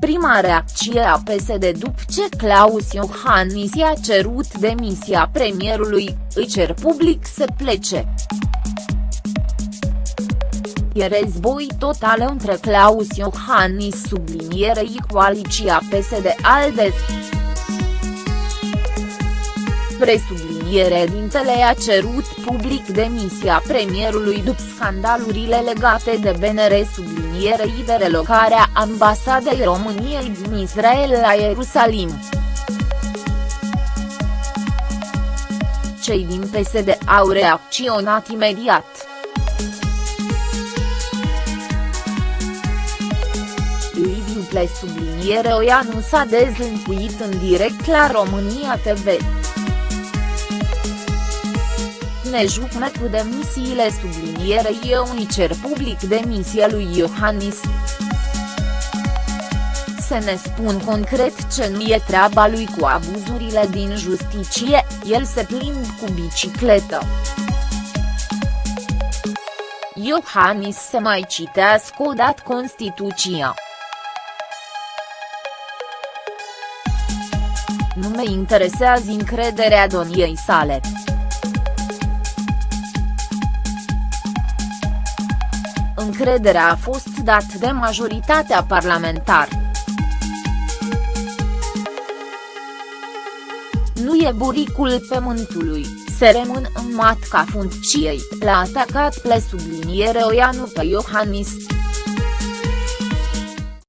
prima reacție a PSD după ce Claus Iohannis i-a cerut demisia premierului, îi cer public să plece. E război total între Claus Iohannis sublinierei coaliția PSD-ALDE. Presubliniere dintele a cerut public demisia premierului după scandalurile legate de BNR sublinierei de relocarea ambasadei României din Israel la Ierusalim. Cei din PSD au reacționat imediat. Liviu subliniere Oianu s-a dezlănțuit în direct la România TV ne jucne cu demisiile sublinierei eu îi cer public demisia lui Iohannis. Să ne spun concret ce nu e treaba lui cu abuzurile din justiție, el se plimb cu bicicletă. Iohannis să mai citească o dat Constituția. Nu mă interesează încrederea doniei sale. Încrederea a fost dat de majoritatea parlamentară. Nu e buricul pământului, se rămân în matca funcției, l-a atacat ple subliniere Oianu pe Iohannis.